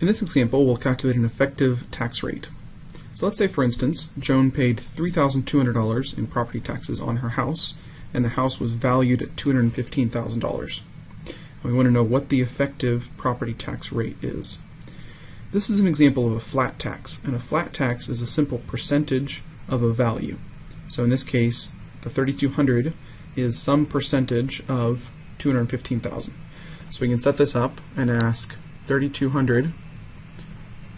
In this example, we'll calculate an effective tax rate. So let's say, for instance, Joan paid $3,200 in property taxes on her house, and the house was valued at $215,000. We want to know what the effective property tax rate is. This is an example of a flat tax, and a flat tax is a simple percentage of a value. So in this case, the 3200 is some percentage of 215,000. So we can set this up and ask 3200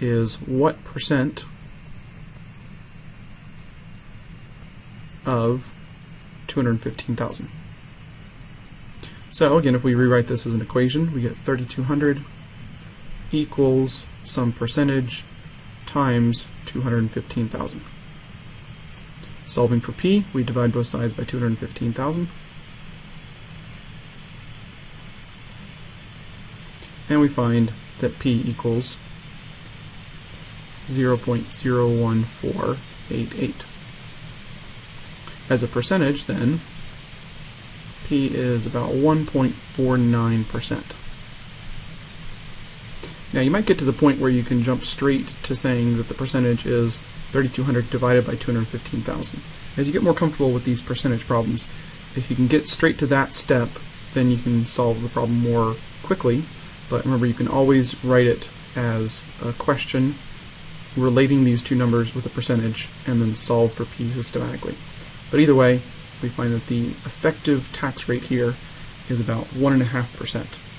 is what percent of 215,000. So again, if we rewrite this as an equation, we get 3200 equals some percentage times 215,000. Solving for p, we divide both sides by 215,000. And we find that p equals 0.01488. As a percentage, then, P is about 1.49%. Now you might get to the point where you can jump straight to saying that the percentage is 3200 divided by 215,000. As you get more comfortable with these percentage problems, if you can get straight to that step, then you can solve the problem more quickly. But remember, you can always write it as a question relating these two numbers with a percentage and then solve for p systematically. But either way, we find that the effective tax rate here is about 1.5%.